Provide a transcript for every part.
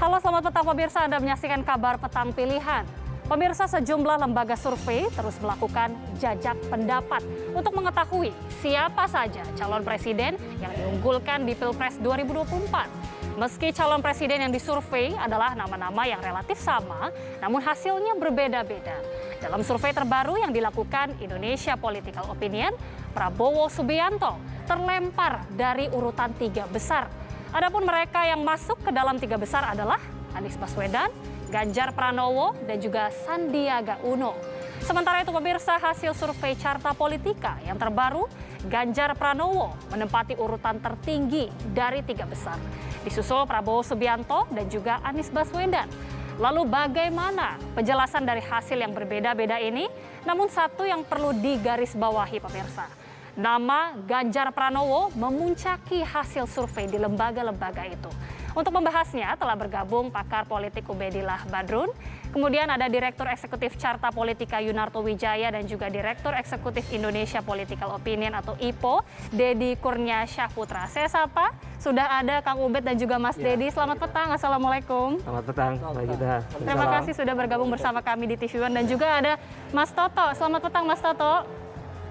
Halo selamat petang pemirsa, Anda menyaksikan kabar petang pilihan. Pemirsa sejumlah lembaga survei terus melakukan jajak pendapat untuk mengetahui siapa saja calon presiden yang diunggulkan di Pilpres 2024. Meski calon presiden yang disurvei adalah nama-nama yang relatif sama, namun hasilnya berbeda-beda. Dalam survei terbaru yang dilakukan Indonesia Political Opinion, Prabowo Subianto terlempar dari urutan tiga besar. Adapun mereka yang masuk ke dalam tiga besar adalah Anies Baswedan, Ganjar Pranowo, dan juga Sandiaga Uno. Sementara itu pemirsa hasil survei Carta Politika yang terbaru, Ganjar Pranowo menempati urutan tertinggi dari tiga besar. Disusul Prabowo Subianto dan juga Anies Baswedan. Lalu bagaimana penjelasan dari hasil yang berbeda-beda ini? Namun satu yang perlu digarisbawahi pemirsa. Nama Ganjar Pranowo memuncaki hasil survei di lembaga-lembaga itu. Untuk membahasnya telah bergabung pakar politik Ubedillah Badrun, kemudian ada Direktur Eksekutif Carta Politika Yunarto Wijaya dan juga Direktur Eksekutif Indonesia Political Opinion atau IPO, Dedi Kurnia Syahputra. Saya sapa, sudah ada Kang Ubed dan juga Mas ya. Dedi. Selamat petang, Assalamualaikum. Selamat petang, Mbak. Terima kasih sudah bergabung bersama kami di TV One dan juga ada Mas Toto. Selamat petang Mas Toto.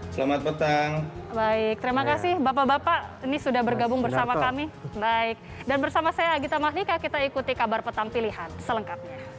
Selamat petang. Baik, terima ya. kasih Bapak-Bapak ini sudah bergabung Mas bersama kami. Baik, dan bersama saya Agita Mahlika kita ikuti kabar petang pilihan selengkapnya.